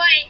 mãe,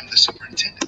I'm the superintendent.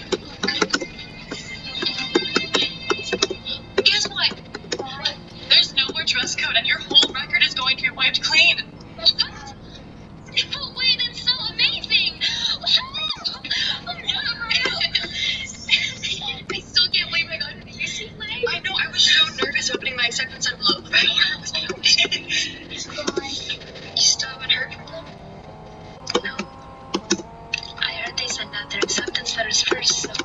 letters first,